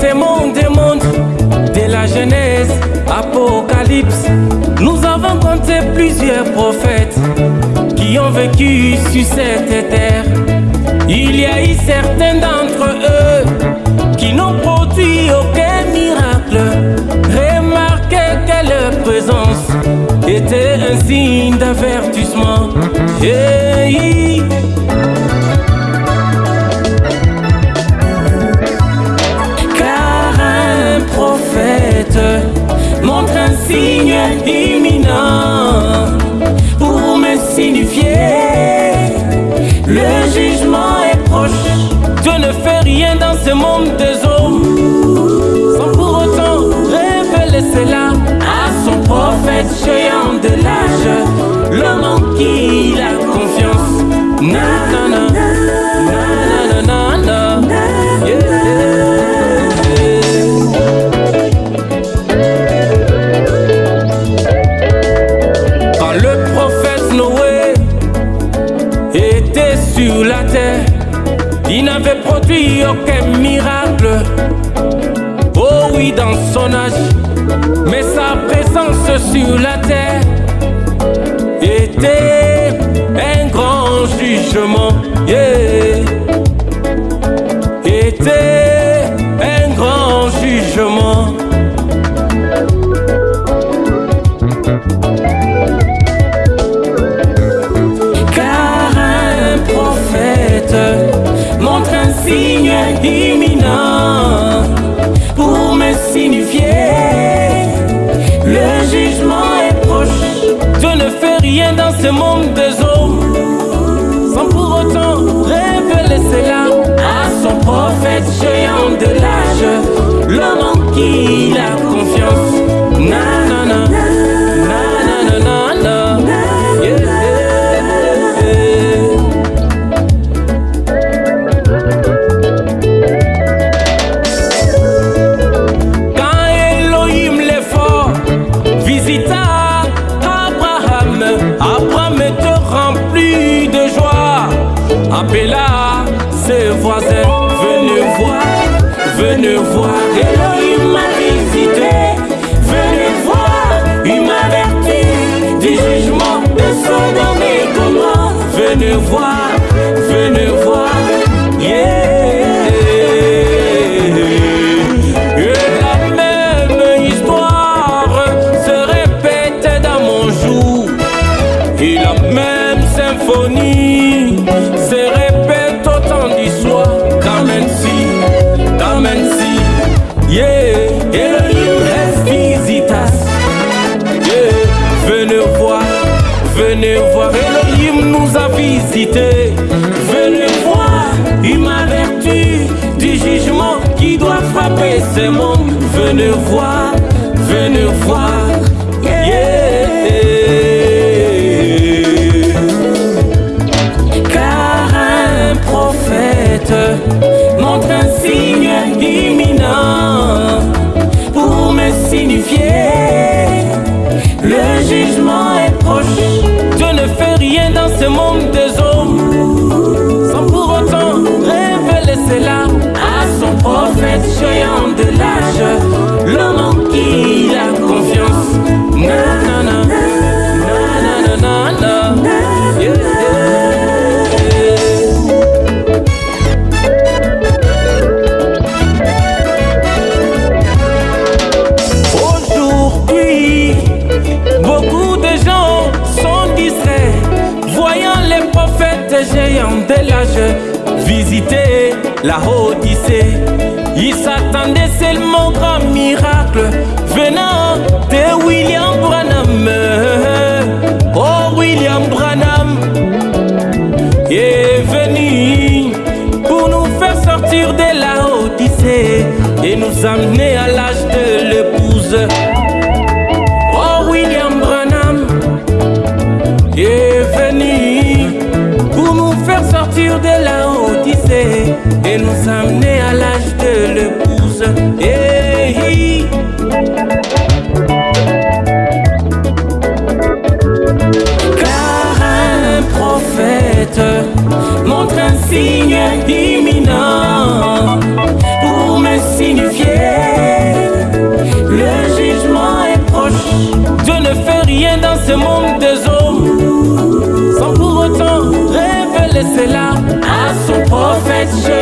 ce monde monde, de la Genèse, Apocalypse, nous avons compté plusieurs prophètes qui ont vécu sur cette terre. Il y a eu certains d'entre eux qui n'ont produit aucun miracle. Remarquez que leur présence était un signe d'avertissement. Le jugement est proche. Dieu ne fait rien dans ce monde des hommes sans pour autant révéler cela à son prophète géant de l'âge, sur la terre était un grand jugement. Yeah. Était ne fait rien dans ce monde des hommes sans pour autant révéler cela à son prophète géant de l'âge, l'homme en qui a venez voir, Elohim venez voir. Elohim nous a visités. Venez voir, il m'a averti du jugement qui doit frapper ce monde. Venez voir, la Odyssée. Ils s'attendaient seulement au grand miracle venant de William Branham. Oh, William Branham est venu pour nous faire sortir de la Odyssée et nous amener à l'âge de l'épouse. Oh, William Branham est venu pour nous faire sortir de la Odyssée et nous amener à l'âge de l'épouse. Hey. Car un prophète montre un signe imminent pour me signifier le jugement est proche. Dieu ne fait rien dans ce monde des hommes sans pour autant révéler cela à son prophète.